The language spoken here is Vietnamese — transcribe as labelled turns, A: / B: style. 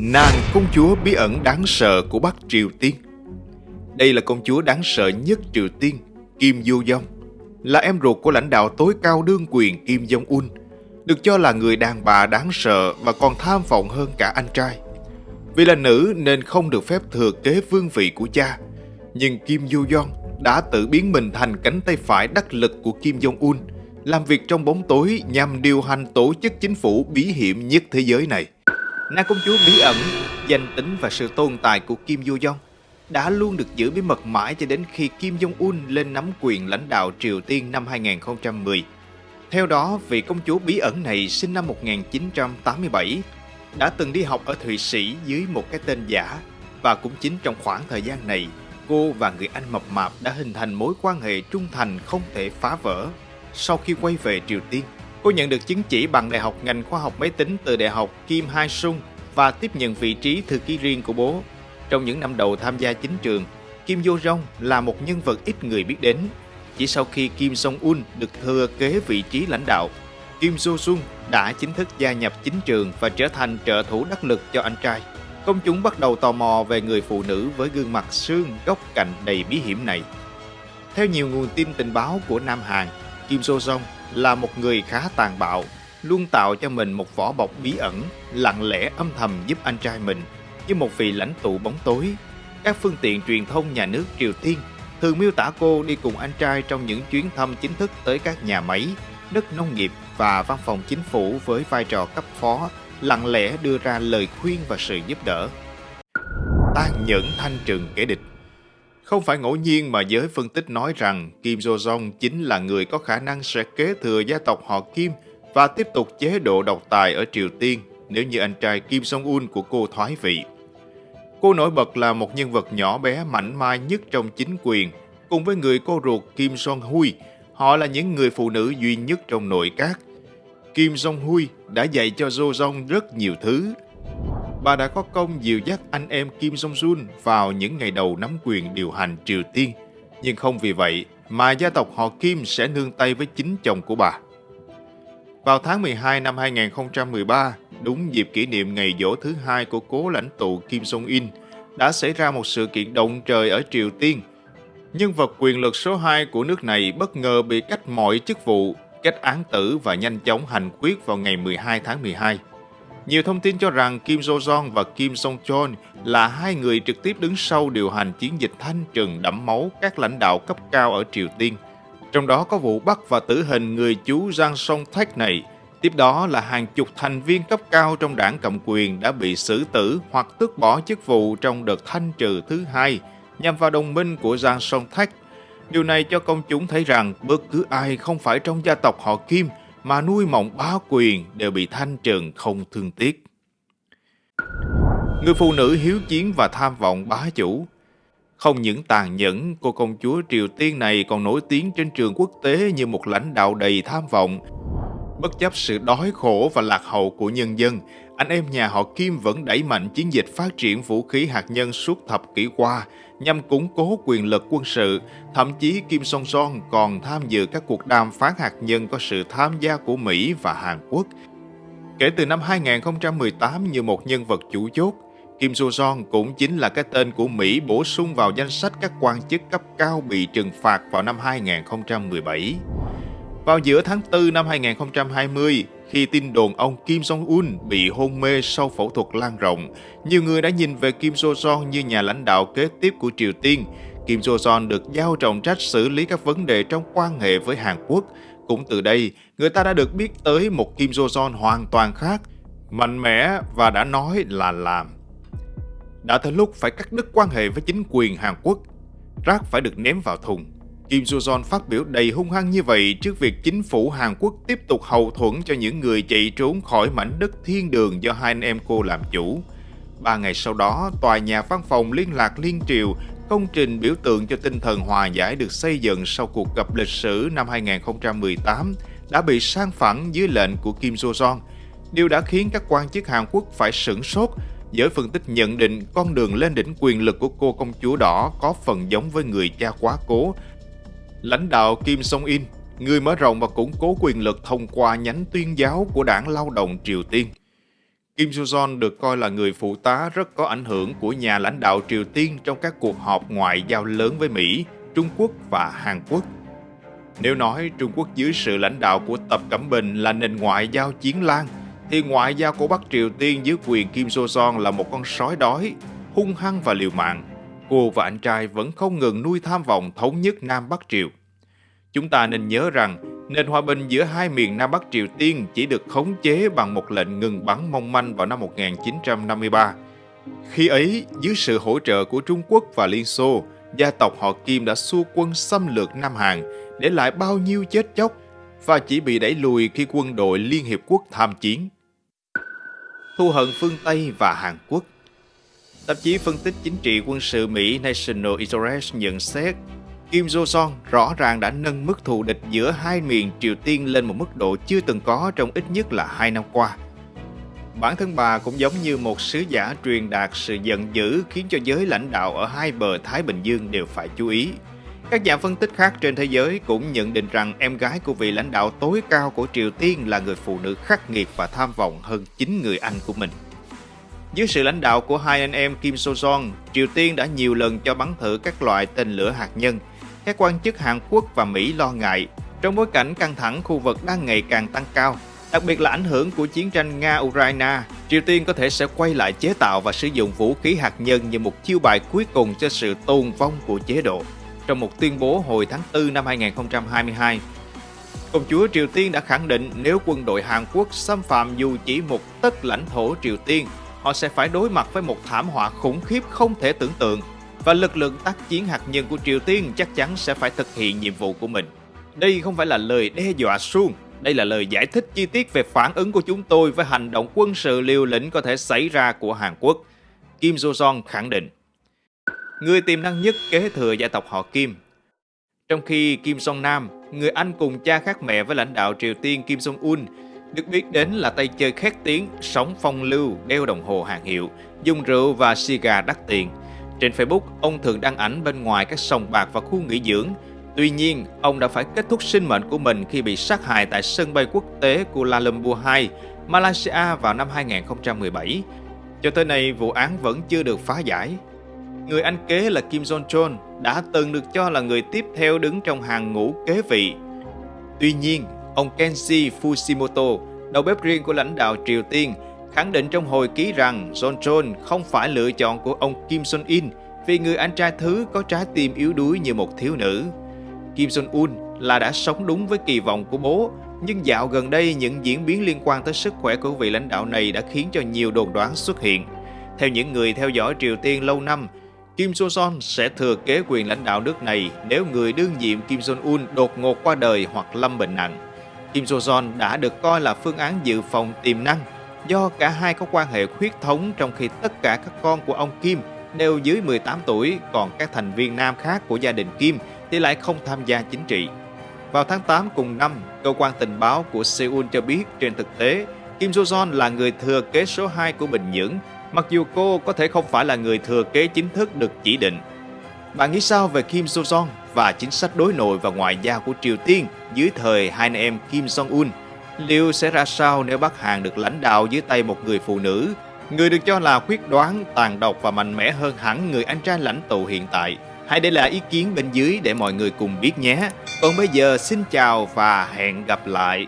A: Nàng công chúa bí ẩn đáng sợ của Bắc Triều Tiên. Đây là công chúa đáng sợ nhất Triều Tiên, Kim Du Dông. Là em ruột của lãnh đạo tối cao đương quyền Kim Jong-un Được cho là người đàn bà đáng sợ và còn tham vọng hơn cả anh trai. Vì là nữ nên không được phép thừa kế vương vị của cha Nhưng Kim Du Dông đã tự biến mình thành cánh tay phải đắc lực của Kim Jong-un làm việc trong bóng tối nhằm điều hành tổ chức chính phủ bí hiểm nhất thế giới này. Nàng công chúa bí ẩn, danh tính và sự tồn tại của Kim Yo Jong đã luôn được giữ bí mật mãi cho đến khi Kim Jong-un lên nắm quyền lãnh đạo Triều Tiên năm 2010. Theo đó, vị công chúa bí ẩn này sinh năm 1987, đã từng đi học ở Thụy Sĩ dưới một cái tên giả và cũng chính trong khoảng thời gian này, cô và người anh mập mạp đã hình thành mối quan hệ trung thành không thể phá vỡ. Sau khi quay về Triều Tiên, Cô nhận được chứng chỉ bằng đại học ngành khoa học máy tính từ đại học Kim Hai Sung và tiếp nhận vị trí thư ký riêng của bố. Trong những năm đầu tham gia chính trường, Kim Yo Jong là một nhân vật ít người biết đến. Chỉ sau khi Kim Jong Un được thừa kế vị trí lãnh đạo, Kim Jo Sung đã chính thức gia nhập chính trường và trở thành trợ thủ đắc lực cho anh trai. Công chúng bắt đầu tò mò về người phụ nữ với gương mặt xương góc cạnh đầy bí hiểm này. Theo nhiều nguồn tin tình báo của Nam Hàn, Kim Jo Jong là một người khá tàn bạo, luôn tạo cho mình một vỏ bọc bí ẩn, lặng lẽ âm thầm giúp anh trai mình như một vị lãnh tụ bóng tối. Các phương tiện truyền thông nhà nước Triều Tiên thường miêu tả cô đi cùng anh trai trong những chuyến thăm chính thức tới các nhà máy, đất nông nghiệp và văn phòng chính phủ với vai trò cấp phó, lặng lẽ đưa ra lời khuyên và sự giúp đỡ. Tan nhẫn thanh trừng kẻ địch không phải ngẫu nhiên mà giới phân tích nói rằng Kim Jo Jong chính là người có khả năng sẽ kế thừa gia tộc họ Kim và tiếp tục chế độ độc tài ở Triều Tiên nếu như anh trai Kim Jong-un của cô thoái vị. Cô nổi bật là một nhân vật nhỏ bé mảnh mai nhất trong chính quyền, cùng với người cô ruột Kim Jong-hui, họ là những người phụ nữ duy nhất trong nội các. Kim Jong-hui đã dạy cho Jo Jong rất nhiều thứ, bà đã có công dìu dắt anh em Kim Jong-un vào những ngày đầu nắm quyền điều hành Triều Tiên. Nhưng không vì vậy mà gia tộc họ Kim sẽ nương tay với chính chồng của bà. Vào tháng 12 năm 2013, đúng dịp kỷ niệm ngày dỗ thứ hai của cố lãnh tụ Kim Jong-in, đã xảy ra một sự kiện động trời ở Triều Tiên. Nhân vật quyền lực số 2 của nước này bất ngờ bị cách mọi chức vụ, cách án tử và nhanh chóng hành quyết vào ngày 12 tháng 12. Nhiều thông tin cho rằng Kim Jo Jong và Kim Song-chol là hai người trực tiếp đứng sau điều hành chiến dịch thanh trừng đẫm máu các lãnh đạo cấp cao ở Triều Tiên. Trong đó có vụ bắt và tử hình người chú Giang Song Thách này. Tiếp đó là hàng chục thành viên cấp cao trong đảng cầm quyền đã bị xử tử hoặc tước bỏ chức vụ trong đợt thanh trừ thứ hai nhằm vào đồng minh của Giang Song Thách. Điều này cho công chúng thấy rằng bất cứ ai không phải trong gia tộc họ Kim mà nuôi mộng bá quyền đều bị thanh trừng không thương tiếc. Người phụ nữ hiếu chiến và tham vọng bá chủ. Không những tàn nhẫn, cô công chúa Triều Tiên này còn nổi tiếng trên trường quốc tế như một lãnh đạo đầy tham vọng. Bất chấp sự đói khổ và lạc hậu của nhân dân, anh em nhà họ Kim vẫn đẩy mạnh chiến dịch phát triển vũ khí hạt nhân suốt thập kỷ qua nhằm củng cố quyền lực quân sự. Thậm chí Kim Song Son còn tham dự các cuộc đàm phán hạt nhân có sự tham gia của Mỹ và Hàn Quốc. Kể từ năm 2018 như một nhân vật chủ chốt, Kim Soo Son cũng chính là cái tên của Mỹ bổ sung vào danh sách các quan chức cấp cao bị trừng phạt vào năm 2017. Vào giữa tháng 4 năm 2020, khi tin đồn ông Kim Jong-un bị hôn mê sau phẫu thuật lan rộng, nhiều người đã nhìn về Kim Jong Un như nhà lãnh đạo kế tiếp của Triều Tiên. Kim Jong Un được giao trọng trách xử lý các vấn đề trong quan hệ với Hàn Quốc. Cũng từ đây, người ta đã được biết tới một Kim Jong Un hoàn toàn khác, mạnh mẽ và đã nói là làm. Đã tới lúc phải cắt đứt quan hệ với chính quyền Hàn Quốc. Rác phải được ném vào thùng. Kim Soo-jong phát biểu đầy hung hăng như vậy trước việc chính phủ Hàn Quốc tiếp tục hậu thuẫn cho những người chạy trốn khỏi mảnh đất thiên đường do hai anh em cô làm chủ. Ba ngày sau đó, tòa nhà văn phòng liên lạc liên triều, công trình biểu tượng cho tinh thần hòa giải được xây dựng sau cuộc gặp lịch sử năm 2018, đã bị sang phẳng dưới lệnh của Kim Soo-jong, Điều đã khiến các quan chức Hàn Quốc phải sửng sốt Giới phân tích nhận định con đường lên đỉnh quyền lực của cô công chúa đỏ có phần giống với người cha quá cố Lãnh đạo Kim Song-in, người mở rộng và củng cố quyền lực thông qua nhánh tuyên giáo của đảng lao động Triều Tiên. Kim Soo-jong được coi là người phụ tá rất có ảnh hưởng của nhà lãnh đạo Triều Tiên trong các cuộc họp ngoại giao lớn với Mỹ, Trung Quốc và Hàn Quốc. Nếu nói Trung Quốc dưới sự lãnh đạo của Tập Cẩm Bình là nền ngoại giao chiến lan, thì ngoại giao của Bắc Triều Tiên dưới quyền Kim Soo-jong là một con sói đói, hung hăng và liều mạng. Cô và anh trai vẫn không ngừng nuôi tham vọng thống nhất Nam Bắc Triều. Chúng ta nên nhớ rằng nền hòa bình giữa hai miền Nam Bắc Triều Tiên chỉ được khống chế bằng một lệnh ngừng bắn mong manh vào năm 1953. Khi ấy, dưới sự hỗ trợ của Trung Quốc và Liên Xô, gia tộc họ Kim đã xua quân xâm lược Nam Hàn, để lại bao nhiêu chết chóc và chỉ bị đẩy lùi khi quân đội Liên Hiệp Quốc tham chiến. Thu hận phương Tây và Hàn Quốc Tạp chí phân tích chính trị quân sự Mỹ National Interest nhận xét, Kim Jong-un rõ ràng đã nâng mức thù địch giữa hai miền Triều Tiên lên một mức độ chưa từng có trong ít nhất là hai năm qua. Bản thân bà cũng giống như một sứ giả truyền đạt sự giận dữ khiến cho giới lãnh đạo ở hai bờ Thái Bình Dương đều phải chú ý. Các nhà phân tích khác trên thế giới cũng nhận định rằng em gái của vị lãnh đạo tối cao của Triều Tiên là người phụ nữ khắc nghiệt và tham vọng hơn chính người anh của mình. Dưới sự lãnh đạo của hai anh em Kim So-jong, Triều Tiên đã nhiều lần cho bắn thử các loại tên lửa hạt nhân. Các quan chức Hàn Quốc và Mỹ lo ngại, trong bối cảnh căng thẳng khu vực đang ngày càng tăng cao, đặc biệt là ảnh hưởng của chiến tranh Nga-Ukraine, Triều Tiên có thể sẽ quay lại chế tạo và sử dụng vũ khí hạt nhân như một chiêu bài cuối cùng cho sự tồn vong của chế độ. Trong một tuyên bố hồi tháng 4 năm 2022, Công chúa Triều Tiên đã khẳng định nếu quân đội Hàn Quốc xâm phạm dù chỉ một tấc lãnh thổ Triều Tiên họ sẽ phải đối mặt với một thảm họa khủng khiếp không thể tưởng tượng và lực lượng tác chiến hạt nhân của Triều Tiên chắc chắn sẽ phải thực hiện nhiệm vụ của mình. Đây không phải là lời đe dọa suông, đây là lời giải thích chi tiết về phản ứng của chúng tôi với hành động quân sự liều lĩnh có thể xảy ra của Hàn Quốc. Kim Jo-jong khẳng định. Người tiềm năng nhất kế thừa gia tộc họ Kim. Trong khi Kim Jong Nam, người anh cùng cha khác mẹ với lãnh đạo Triều Tiên Kim Jong Un, được biết đến là tay chơi khét tiếng, sống phong lưu, đeo đồng hồ hàng hiệu, dùng rượu và xì gà đắt tiền. Trên Facebook, ông thường đăng ảnh bên ngoài các sòng bạc và khu nghỉ dưỡng. Tuy nhiên, ông đã phải kết thúc sinh mệnh của mình khi bị sát hại tại sân bay quốc tế Kuala Lumpur 2, Malaysia vào năm 2017. Cho tới nay, vụ án vẫn chưa được phá giải. Người anh kế là Kim Jong Chol đã từng được cho là người tiếp theo đứng trong hàng ngũ kế vị. Tuy nhiên, Ông Kenji Fushimoto, đầu bếp riêng của lãnh đạo Triều Tiên, khẳng định trong hồi ký rằng John không phải lựa chọn của ông Kim Jong-in vì người anh trai thứ có trái tim yếu đuối như một thiếu nữ. Kim Jong-un là đã sống đúng với kỳ vọng của bố, nhưng dạo gần đây những diễn biến liên quan tới sức khỏe của vị lãnh đạo này đã khiến cho nhiều đồn đoán xuất hiện. Theo những người theo dõi Triều Tiên lâu năm, Kim So-son sẽ thừa kế quyền lãnh đạo nước này nếu người đương nhiệm Kim Jong-un đột ngột qua đời hoặc lâm bệnh nặng. Kim So Jong đã được coi là phương án dự phòng tiềm năng do cả hai có quan hệ huyết thống trong khi tất cả các con của ông Kim đều dưới 18 tuổi, còn các thành viên nam khác của gia đình Kim thì lại không tham gia chính trị. Vào tháng 8 cùng năm, cơ quan tình báo của Seoul cho biết trên thực tế, Kim So Jong là người thừa kế số 2 của Bình Nhưỡng, mặc dù cô có thể không phải là người thừa kế chính thức được chỉ định. Bạn nghĩ sao về Kim So Jong và chính sách đối nội và ngoại giao của Triều Tiên dưới thời hai anh em Kim Jong-un. Liệu sẽ ra sao nếu Bắc Hàn được lãnh đạo dưới tay một người phụ nữ, người được cho là quyết đoán, tàn độc và mạnh mẽ hơn hẳn người anh trai lãnh tụ hiện tại? Hãy để lại ý kiến bên dưới để mọi người cùng biết nhé. Còn bây giờ xin chào và hẹn gặp lại.